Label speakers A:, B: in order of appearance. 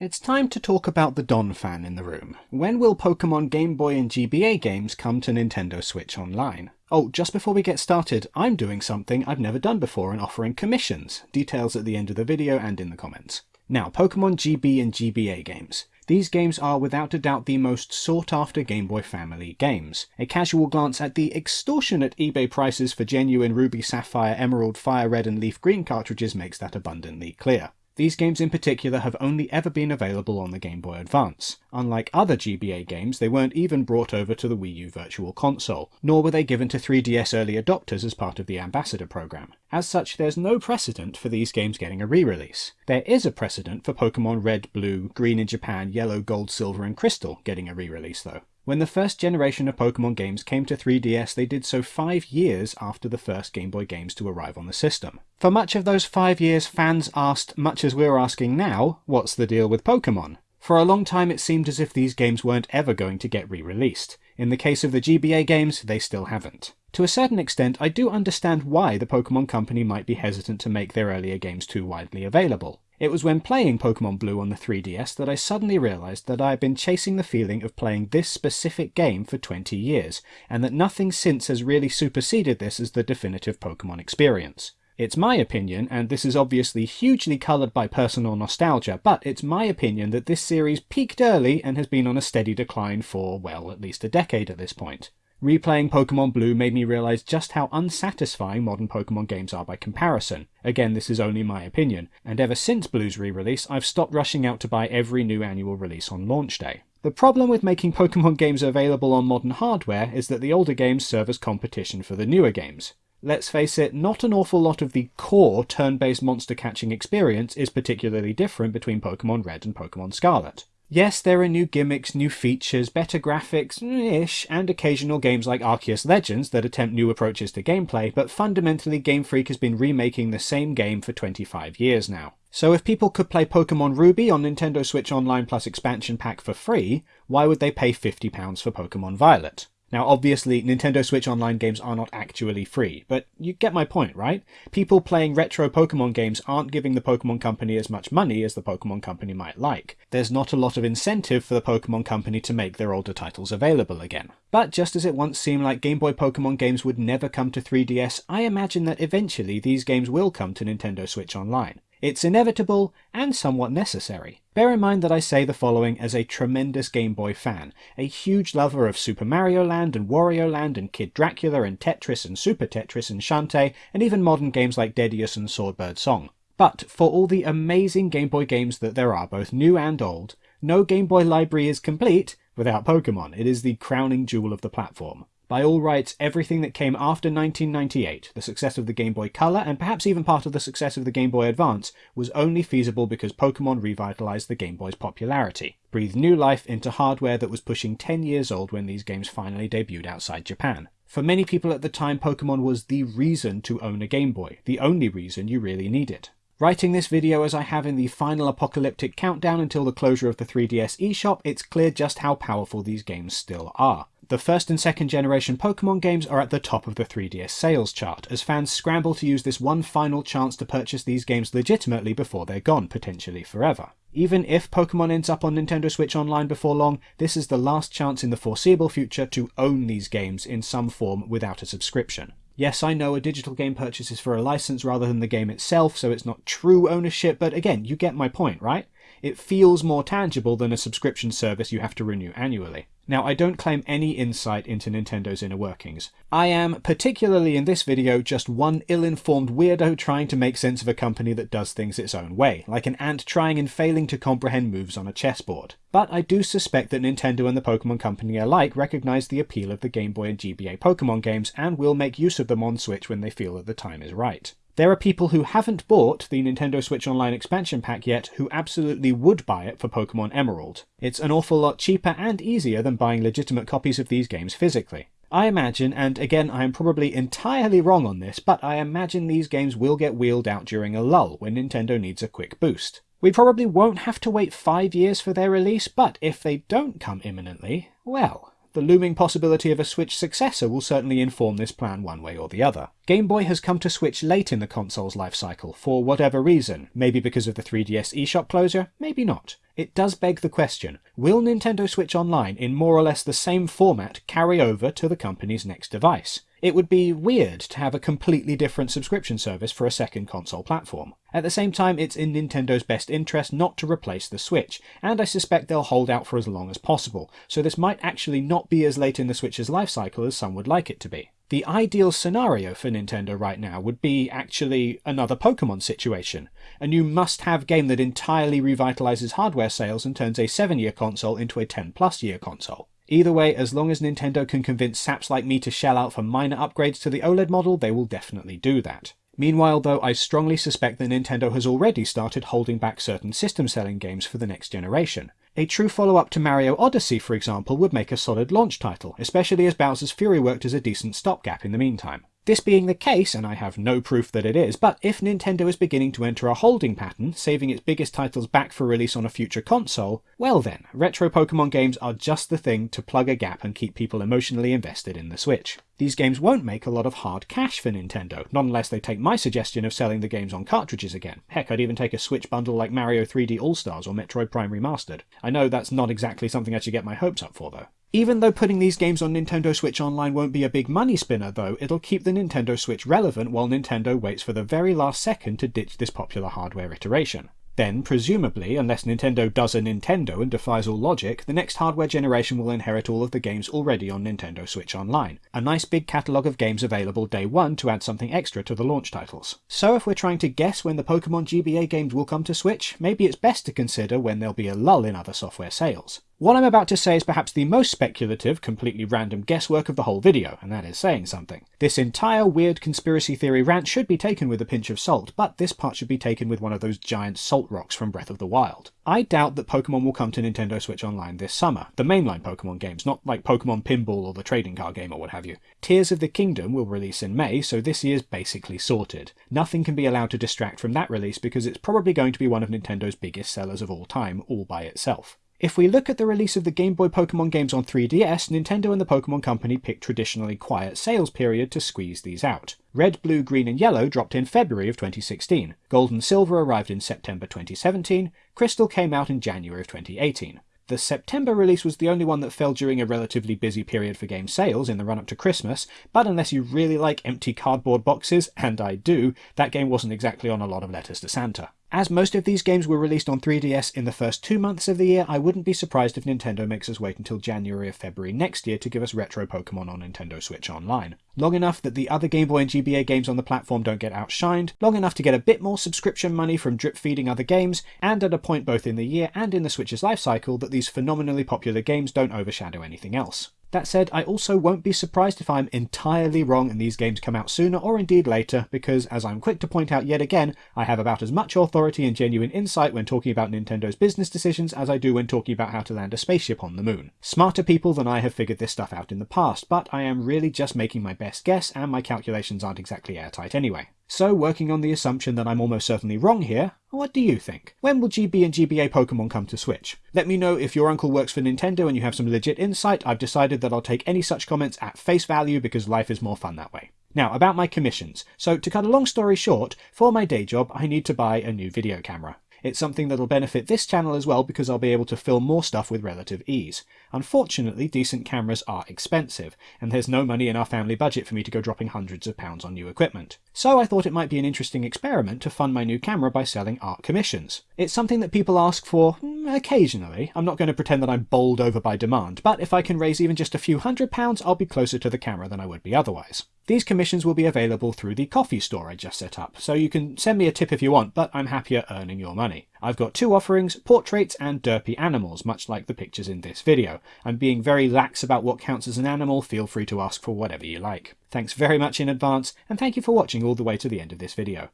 A: It's time to talk about the Donphan in the room. When will Pokemon Game Boy and GBA games come to Nintendo Switch Online? Oh, just before we get started, I'm doing something I've never done before and offering commissions. Details at the end of the video and in the comments. Now, Pokemon GB and GBA games. These games are without a doubt the most sought after Game Boy family games. A casual glance at the extortionate eBay prices for genuine Ruby, Sapphire, Emerald, Fire Red and Leaf Green cartridges makes that abundantly clear. These games in particular have only ever been available on the Game Boy Advance. Unlike other GBA games, they weren't even brought over to the Wii U Virtual Console, nor were they given to 3DS early adopters as part of the Ambassador program. As such, there's no precedent for these games getting a re-release. There is a precedent for Pokemon Red, Blue, Green in Japan, Yellow, Gold, Silver and Crystal getting a re-release though. When the first generation of Pokemon games came to 3DS, they did so five years after the first Game Boy games to arrive on the system. For much of those five years, fans asked, much as we're asking now, what's the deal with Pokemon? For a long time it seemed as if these games weren't ever going to get re-released. In the case of the GBA games, they still haven't. To a certain extent, I do understand why the Pokemon Company might be hesitant to make their earlier games too widely available. It was when playing Pokemon Blue on the 3DS that I suddenly realised that I had been chasing the feeling of playing this specific game for 20 years, and that nothing since has really superseded this as the definitive Pokemon experience. It's my opinion, and this is obviously hugely coloured by personal nostalgia, but it's my opinion that this series peaked early and has been on a steady decline for, well, at least a decade at this point. Replaying Pokemon Blue made me realise just how unsatisfying modern Pokemon games are by comparison. Again, this is only my opinion, and ever since Blue's re-release, I've stopped rushing out to buy every new annual release on launch day. The problem with making Pokemon games available on modern hardware is that the older games serve as competition for the newer games. Let's face it, not an awful lot of the core turn-based monster catching experience is particularly different between Pokemon Red and Pokemon Scarlet. Yes, there are new gimmicks, new features, better graphics-ish, and occasional games like Arceus Legends that attempt new approaches to gameplay, but fundamentally Game Freak has been remaking the same game for 25 years now. So if people could play Pokemon Ruby on Nintendo Switch Online plus expansion pack for free, why would they pay £50 for Pokemon Violet? Now, obviously, Nintendo Switch Online games are not actually free, but you get my point, right? People playing retro Pokemon games aren't giving the Pokemon Company as much money as the Pokemon Company might like. There's not a lot of incentive for the Pokemon Company to make their older titles available again. But just as it once seemed like Game Boy Pokemon games would never come to 3DS, I imagine that eventually these games will come to Nintendo Switch Online. It's inevitable and somewhat necessary. Bear in mind that I say the following as a tremendous Game Boy fan, a huge lover of Super Mario Land and Wario Land and Kid Dracula and Tetris and Super Tetris and Shantae and even modern games like Deadeus and Swordbird Song. But for all the amazing Game Boy games that there are, both new and old, no Game Boy library is complete without Pokemon. It is the crowning jewel of the platform. By all rights, everything that came after 1998, the success of the Game Boy Color, and perhaps even part of the success of the Game Boy Advance, was only feasible because Pokemon revitalized the Game Boy's popularity, breathed new life into hardware that was pushing 10 years old when these games finally debuted outside Japan. For many people at the time, Pokemon was the reason to own a Game Boy, the only reason you really needed. Writing this video as I have in the final apocalyptic countdown until the closure of the 3DS eShop, it's clear just how powerful these games still are. The first and second generation Pokemon games are at the top of the 3DS sales chart, as fans scramble to use this one final chance to purchase these games legitimately before they're gone, potentially forever. Even if Pokemon ends up on Nintendo Switch Online before long, this is the last chance in the foreseeable future to own these games in some form without a subscription. Yes, I know a digital game purchase is for a license rather than the game itself, so it's not true ownership, but again, you get my point, right? It feels more tangible than a subscription service you have to renew annually. Now, I don't claim any insight into Nintendo's inner workings. I am, particularly in this video, just one ill-informed weirdo trying to make sense of a company that does things its own way, like an ant trying and failing to comprehend moves on a chessboard. But I do suspect that Nintendo and the Pokemon Company alike recognise the appeal of the Game Boy and GBA Pokemon games and will make use of them on Switch when they feel that the time is right. There are people who haven't bought the Nintendo Switch Online expansion pack yet who absolutely would buy it for Pokemon Emerald. It's an awful lot cheaper and easier than buying legitimate copies of these games physically. I imagine, and again I am probably entirely wrong on this, but I imagine these games will get wheeled out during a lull when Nintendo needs a quick boost. We probably won't have to wait five years for their release, but if they don't come imminently, well, The looming possibility of a Switch successor will certainly inform this plan one way or the other. Game Boy has come to Switch late in the console's life cycle, for whatever reason. Maybe because of the 3DS eShop closure, maybe not. It does beg the question, will Nintendo Switch Online in more or less the same format carry over to the company's next device? It would be weird to have a completely different subscription service for a second console platform. At the same time, it's in Nintendo's best interest not to replace the Switch, and I suspect they'll hold out for as long as possible, so this might actually not be as late in the Switch's life cycle as some would like it to be. The ideal scenario for Nintendo right now would be actually another Pokemon situation, a new must-have game that entirely revitalizes hardware sales and turns a 7-year console into a 10-plus year console. Either way, as long as Nintendo can convince saps like me to shell out for minor upgrades to the OLED model, they will definitely do that. Meanwhile, though, I strongly suspect that Nintendo has already started holding back certain system-selling games for the next generation. A true follow-up to Mario Odyssey, for example, would make a solid launch title, especially as Bowser's Fury worked as a decent stopgap in the meantime. This being the case, and I have no proof that it is, but if Nintendo is beginning to enter a holding pattern, saving its biggest titles back for release on a future console, well then, retro Pokemon games are just the thing to plug a gap and keep people emotionally invested in the Switch. These games won't make a lot of hard cash for Nintendo, not unless they take my suggestion of selling the games on cartridges again. Heck, I'd even take a Switch bundle like Mario 3D All-Stars or Metroid Prime Remastered. I know that's not exactly something I should get my hopes up for though. Even though putting these games on Nintendo Switch Online won't be a big money spinner though, it'll keep the Nintendo Switch relevant while Nintendo waits for the very last second to ditch this popular hardware iteration. Then, presumably, unless Nintendo does a Nintendo and defies all logic, the next hardware generation will inherit all of the games already on Nintendo Switch Online. A nice big catalogue of games available day one to add something extra to the launch titles. So if we're trying to guess when the Pokemon GBA games will come to Switch, maybe it's best to consider when there'll be a lull in other software sales. What I'm about to say is perhaps the most speculative, completely random guesswork of the whole video, and that is saying something. This entire weird conspiracy theory rant should be taken with a pinch of salt, but this part should be taken with one of those giant salt rocks from Breath of the Wild. I doubt that Pokemon will come to Nintendo Switch Online this summer, the mainline Pokemon games, not like Pokemon Pinball or the trading card game or what have you. Tears of the Kingdom will release in May, so this year's basically sorted. Nothing can be allowed to distract from that release because it's probably going to be one of Nintendo's biggest sellers of all time, all by itself. If we look at the release of the Game Boy Pokemon games on 3DS, Nintendo and the Pokemon Company picked traditionally quiet sales period to squeeze these out. Red, Blue, Green and Yellow dropped in February of 2016, Gold and Silver arrived in September 2017, Crystal came out in January of 2018. The September release was the only one that fell during a relatively busy period for game sales in the run up to Christmas, but unless you really like empty cardboard boxes, and I do, that game wasn't exactly on a lot of letters to Santa. As most of these games were released on 3DS in the first two months of the year, I wouldn't be surprised if Nintendo makes us wait until January or February next year to give us retro Pokemon on Nintendo Switch Online. Long enough that the other Game Boy and GBA games on the platform don't get outshined, long enough to get a bit more subscription money from drip feeding other games, and at a point both in the year and in the Switch's life cycle that these phenomenally popular games don't overshadow anything else. That said, I also won't be surprised if I'm entirely wrong and these games come out sooner or indeed later, because as I'm quick to point out yet again, I have about as much authority and genuine insight when talking about Nintendo's business decisions as I do when talking about how to land a spaceship on the moon. Smarter people than I have figured this stuff out in the past, but I am really just making my best guess and my calculations aren't exactly airtight anyway. So, working on the assumption that I'm almost certainly wrong here, what do you think? When will GB and GBA Pokemon come to Switch? Let me know if your uncle works for Nintendo and you have some legit insight. I've decided that I'll take any such comments at face value because life is more fun that way. Now, about my commissions. So, to cut a long story short, for my day job, I need to buy a new video camera. It's something that'll benefit this channel as well because I'll be able to film more stuff with relative ease. Unfortunately, decent cameras are expensive, and there's no money in our family budget for me to go dropping hundreds of pounds on new equipment. So I thought it might be an interesting experiment to fund my new camera by selling art commissions. It's something that people ask for mm, occasionally. I'm not going to pretend that I'm bowled over by demand, but if I can raise even just a few hundred pounds, I'll be closer to the camera than I would be otherwise. These commissions will be available through the Ko-fi store I just set up, so you can send me a tip if you want, but I'm happier earning your money. I've got two offerings, portraits and derpy animals, much like the pictures in this video. I'm being very lax about what counts as an animal, feel free to ask for whatever you like. Thanks very much in advance, and thank you for watching all the way to the end of this video.